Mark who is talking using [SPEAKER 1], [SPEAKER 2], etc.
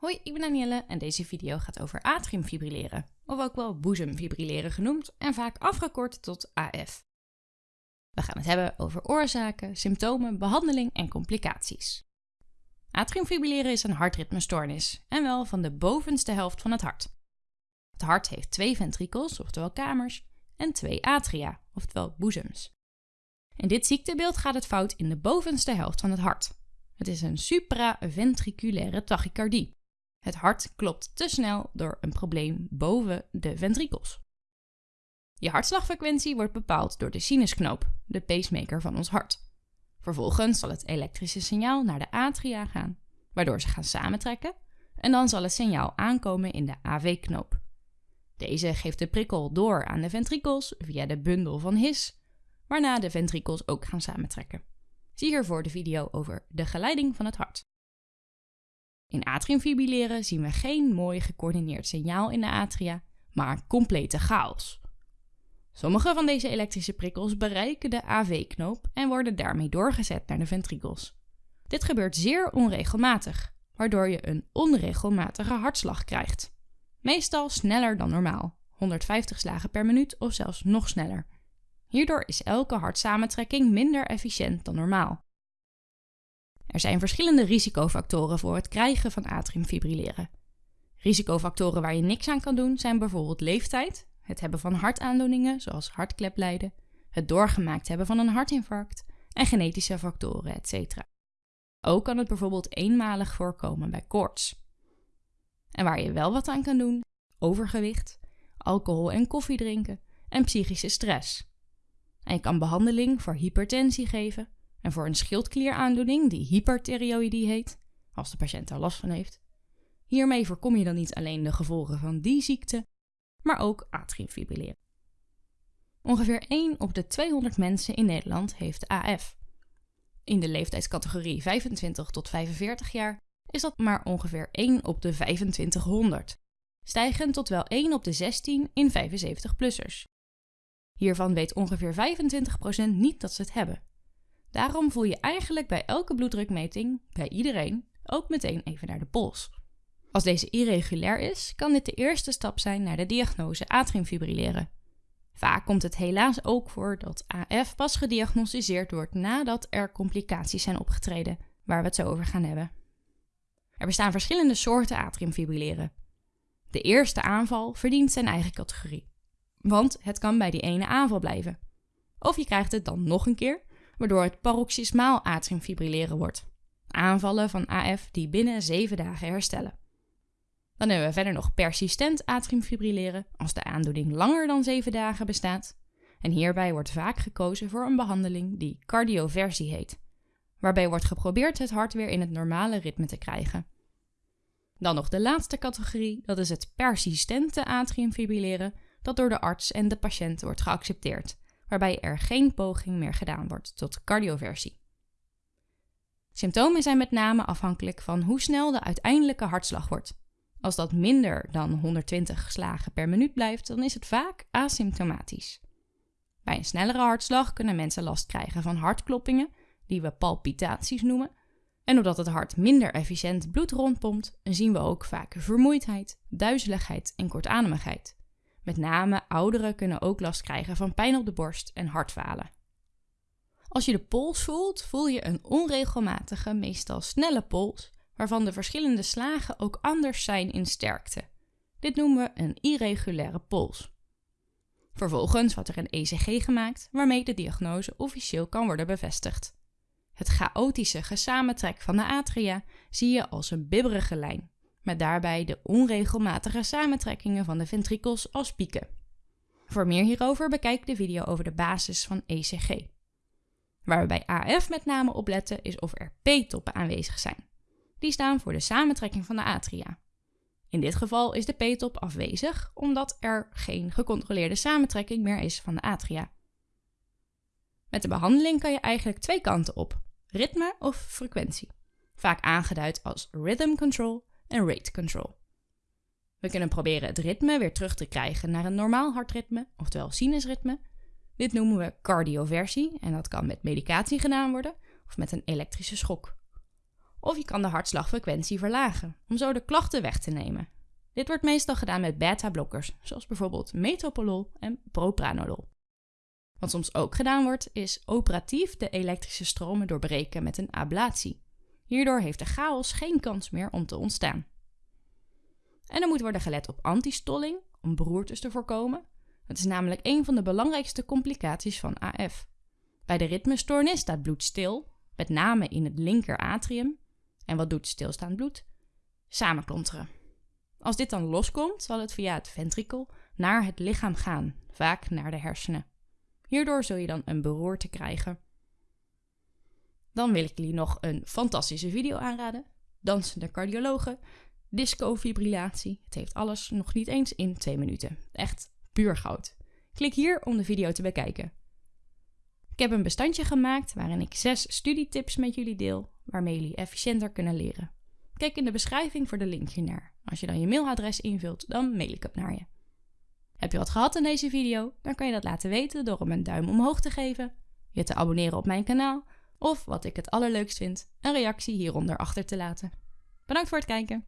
[SPEAKER 1] Hoi, ik ben Danielle en deze video gaat over atriumfibrilleren, of ook wel boezemfibrilleren genoemd en vaak afgekort tot AF. We gaan het hebben over oorzaken, symptomen, behandeling en complicaties. Atriumfibrilleren is een hartritmestoornis en wel van de bovenste helft van het hart. Het hart heeft twee ventrikels, oftewel kamers, en twee atria, oftewel boezems. In dit ziektebeeld gaat het fout in de bovenste helft van het hart. Het is een supraventriculaire tachycardie. Het hart klopt te snel door een probleem boven de ventrikels. Je hartslagfrequentie wordt bepaald door de sinusknoop, de pacemaker van ons hart. Vervolgens zal het elektrische signaal naar de atria gaan, waardoor ze gaan samentrekken, en dan zal het signaal aankomen in de AV-knoop. Deze geeft de prikkel door aan de ventrikels via de bundel van His, waarna de ventrikels ook gaan samentrekken. Zie hiervoor de video over de geleiding van het hart. In atriumfibrilleren zien we geen mooi gecoördineerd signaal in de atria, maar complete chaos. Sommige van deze elektrische prikkels bereiken de AV-knoop en worden daarmee doorgezet naar de ventrikels. Dit gebeurt zeer onregelmatig, waardoor je een onregelmatige hartslag krijgt. Meestal sneller dan normaal, 150 slagen per minuut of zelfs nog sneller. Hierdoor is elke hartsamentrekking minder efficiënt dan normaal. Er zijn verschillende risicofactoren voor het krijgen van atriumfibrilleren. Risicofactoren waar je niks aan kan doen zijn bijvoorbeeld leeftijd, het hebben van hartaandoeningen zoals hartkleplijden, het doorgemaakt hebben van een hartinfarct en genetische factoren, etc. Ook kan het bijvoorbeeld eenmalig voorkomen bij koorts. En waar je wel wat aan kan doen, overgewicht, alcohol en koffie drinken en psychische stress. En je kan behandeling voor hypertensie geven en voor een schildklieraandoening die hyperthyreoïdie heet, als de patiënt daar last van heeft. Hiermee voorkom je dan niet alleen de gevolgen van die ziekte, maar ook atriumfibrilleren. Ongeveer 1 op de 200 mensen in Nederland heeft AF. In de leeftijdscategorie 25 tot 45 jaar is dat maar ongeveer 1 op de 2500, stijgend tot wel 1 op de 16 in 75-plussers. Hiervan weet ongeveer 25% niet dat ze het hebben. Daarom voel je eigenlijk bij elke bloeddrukmeting, bij iedereen, ook meteen even naar de pols. Als deze irregulair is, kan dit de eerste stap zijn naar de diagnose atriumfibrilleren. Vaak komt het helaas ook voor dat AF pas gediagnosticeerd wordt nadat er complicaties zijn opgetreden, waar we het zo over gaan hebben. Er bestaan verschillende soorten atriumfibrilleren. De eerste aanval verdient zijn eigen categorie, want het kan bij die ene aanval blijven. Of je krijgt het dan nog een keer, waardoor het paroxysmaal atriumfibrilleren wordt. Aanvallen van AF die binnen 7 dagen herstellen. Dan hebben we verder nog persistent atriumfibrilleren als de aandoening langer dan 7 dagen bestaat. En hierbij wordt vaak gekozen voor een behandeling die cardioversie heet, waarbij wordt geprobeerd het hart weer in het normale ritme te krijgen. Dan nog de laatste categorie, dat is het persistente atriumfibrilleren, dat door de arts en de patiënt wordt geaccepteerd, waarbij er geen poging meer gedaan wordt tot cardioversie. Symptomen zijn met name afhankelijk van hoe snel de uiteindelijke hartslag wordt. Als dat minder dan 120 slagen per minuut blijft, dan is het vaak asymptomatisch. Bij een snellere hartslag kunnen mensen last krijgen van hartkloppingen, die we palpitaties noemen. En doordat het hart minder efficiënt bloed rondpompt, zien we ook vaak vermoeidheid, duizeligheid en kortademigheid. Met name ouderen kunnen ook last krijgen van pijn op de borst en hartfalen. Als je de pols voelt, voel je een onregelmatige, meestal snelle pols, waarvan de verschillende slagen ook anders zijn in sterkte. Dit noemen we een irregulaire pols. Vervolgens wordt er een ECG gemaakt waarmee de diagnose officieel kan worden bevestigd. Het chaotische gesamentrek van de atria zie je als een bibberige lijn, met daarbij de onregelmatige samentrekkingen van de ventrikels als pieken. Voor meer hierover bekijk de video over de basis van ECG. Waar we bij AF met name op letten is of er P-toppen aanwezig zijn. Die staan voor de samentrekking van de atria. In dit geval is de P-top afwezig omdat er geen gecontroleerde samentrekking meer is van de atria. Met de behandeling kan je eigenlijk twee kanten op: ritme of frequentie, vaak aangeduid als rhythm control en rate control. We kunnen proberen het ritme weer terug te krijgen naar een normaal hartritme, oftewel sinusritme. Dit noemen we cardioversie en dat kan met medicatie gedaan worden of met een elektrische schok. Of je kan de hartslagfrequentie verlagen, om zo de klachten weg te nemen. Dit wordt meestal gedaan met beta-blokkers, zoals bijvoorbeeld metoprolol en propranolol. Wat soms ook gedaan wordt, is operatief de elektrische stromen doorbreken met een ablatie. Hierdoor heeft de chaos geen kans meer om te ontstaan. En er moet worden gelet op antistolling, om beroertes te voorkomen. Het is namelijk een van de belangrijkste complicaties van AF. Bij de ritmestoornis staat bloed stil, met name in het linker atrium. En wat doet stilstaand bloed? Samenklonteren. Als dit dan loskomt, zal het via het ventrikel naar het lichaam gaan, vaak naar de hersenen. Hierdoor zul je dan een beroerte krijgen. Dan wil ik jullie nog een fantastische video aanraden. Dansende cardiologen, discofibrillatie. Het heeft alles nog niet eens in twee minuten. Echt puur goud. Klik hier om de video te bekijken. Ik heb een bestandje gemaakt waarin ik zes studietips met jullie deel, waarmee jullie efficiënter kunnen leren. Kijk in de beschrijving voor de link hiernaar. Als je dan je mailadres invult, dan mail ik het naar je. Heb je wat gehad in deze video? Dan kan je dat laten weten door hem een duim omhoog te geven, je te abonneren op mijn kanaal of, wat ik het allerleukst vind, een reactie hieronder achter te laten. Bedankt voor het kijken!